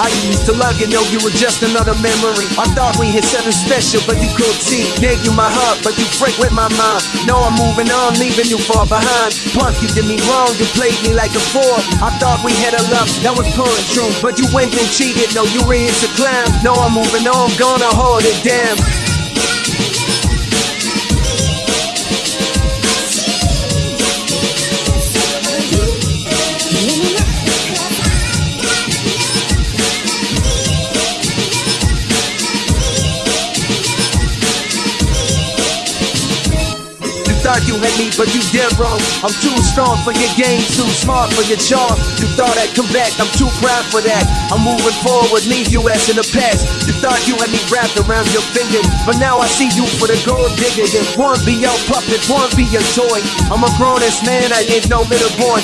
I used to love you, know you were just another memory. I thought we had something special, but you could see. Gave you my heart, but you freak with my mind. No, I'm moving on, leaving you far behind. Punk, you did me wrong, you played me like a fool. I thought we had a love that was pure and true, but you went and cheated. No, you were into clown. No, I'm moving on, gonna hold it down. You had me, but you did wrong. I'm too strong for your game, too smart for your charm. You thought I'd come back, I'm too proud for that. I'm moving forward, leave you ass in the past. You thought you had me wrapped around your finger, but now I see you for the gold digger. Then one be your puppet, one be your toy. I'm a grown ass man, I ain't no little boy.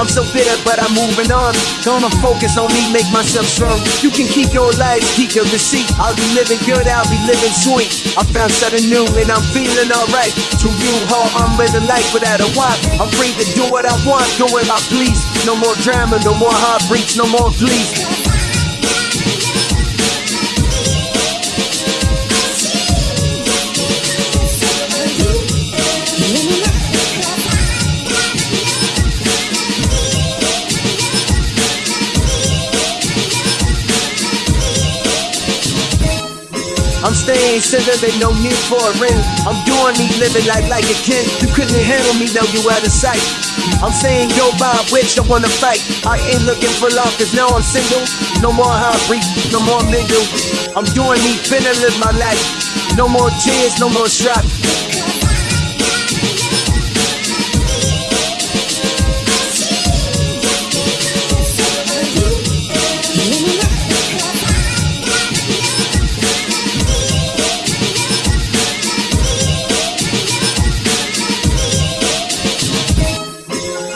I'm so bitter, but I'm moving on. Gonna focus on me, make myself strong. You can keep your life, keep your deceit. I'll be living good, I'll be living sweet. I found something new and I'm feeling alright. To you, how I'm living life without a wife. I'm free to do what I want, do what I please. No more drama, no more heartbreaks, no more pleas. I'm staying single, there's no need for a ring. I'm doing me living life like a king. You couldn't handle me, though you out of sight. I'm saying go by, which I wanna fight. I ain't looking for love, cause now I'm single. No more heartbreak, no more mingle. I'm doing me, finna live my life. No more tears, no more strife.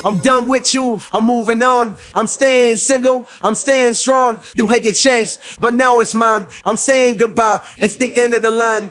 I'm done with you, I'm moving on. I'm staying single, I'm staying strong. You had your chance, but now it's mine. I'm saying goodbye, it's the end of the line.